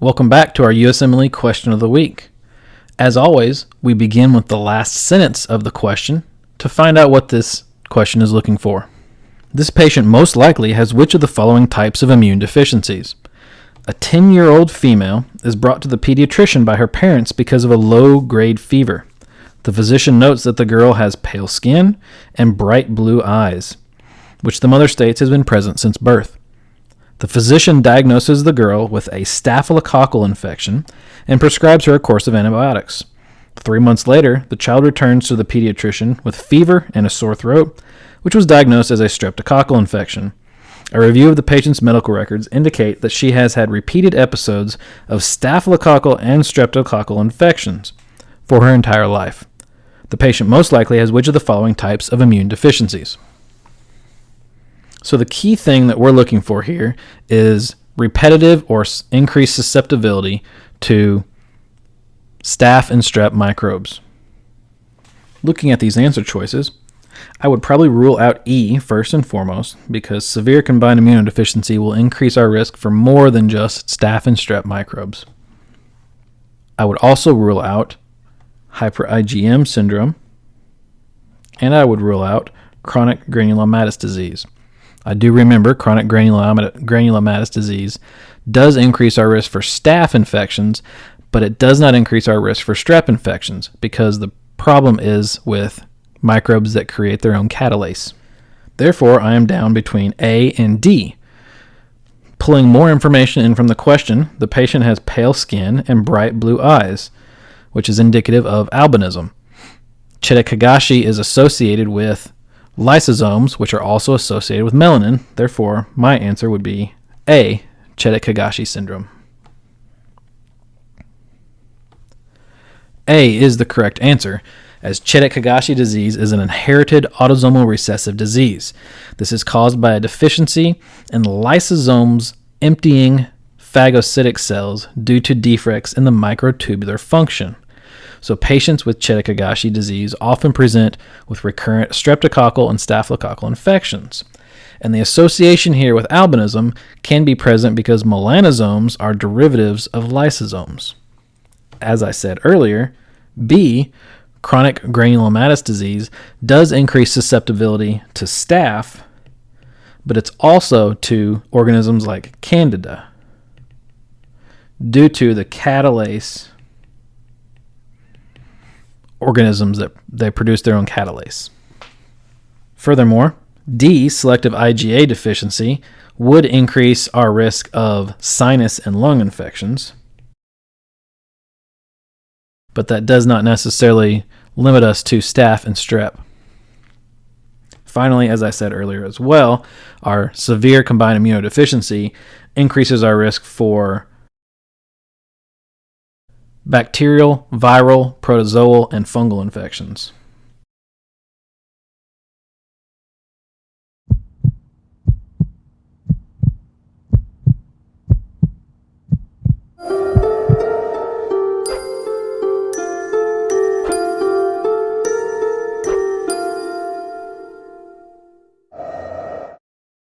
Welcome back to our USMLE question of the week. As always, we begin with the last sentence of the question to find out what this question is looking for. This patient most likely has which of the following types of immune deficiencies? A 10 year old female is brought to the pediatrician by her parents because of a low grade fever. The physician notes that the girl has pale skin and bright blue eyes, which the mother states has been present since birth. The physician diagnoses the girl with a staphylococcal infection and prescribes her a course of antibiotics. Three months later, the child returns to the pediatrician with fever and a sore throat, which was diagnosed as a streptococcal infection. A review of the patient's medical records indicate that she has had repeated episodes of staphylococcal and streptococcal infections for her entire life. The patient most likely has which of the following types of immune deficiencies? So the key thing that we're looking for here is repetitive or increased susceptibility to staph and strep microbes. Looking at these answer choices, I would probably rule out E first and foremost because severe combined immunodeficiency will increase our risk for more than just staph and strep microbes. I would also rule out hyper IgM syndrome, and I would rule out chronic granulomatous disease. I do remember chronic granulomatous disease does increase our risk for staph infections, but it does not increase our risk for strep infections because the problem is with microbes that create their own catalase. Therefore, I am down between A and D. Pulling more information in from the question, the patient has pale skin and bright blue eyes, which is indicative of albinism. Chediak-Higashi is associated with lysosomes, which are also associated with melanin. Therefore, my answer would be A, Chediak-Higashi syndrome. A is the correct answer, as Chediak-Higashi disease is an inherited autosomal recessive disease. This is caused by a deficiency in lysosomes emptying phagocytic cells due to defects in the microtubular function. So patients with Chediak-Higashi disease often present with recurrent streptococcal and staphylococcal infections. And the association here with albinism can be present because melanosomes are derivatives of lysosomes. As I said earlier, B, chronic granulomatous disease, does increase susceptibility to staph, but it's also to organisms like Candida due to the catalase organisms that they produce their own catalase. Furthermore, D, selective IgA deficiency, would increase our risk of sinus and lung infections, but that does not necessarily limit us to staph and strep. Finally, as I said earlier as well, our severe combined immunodeficiency increases our risk for bacterial, viral, protozoal, and fungal infections.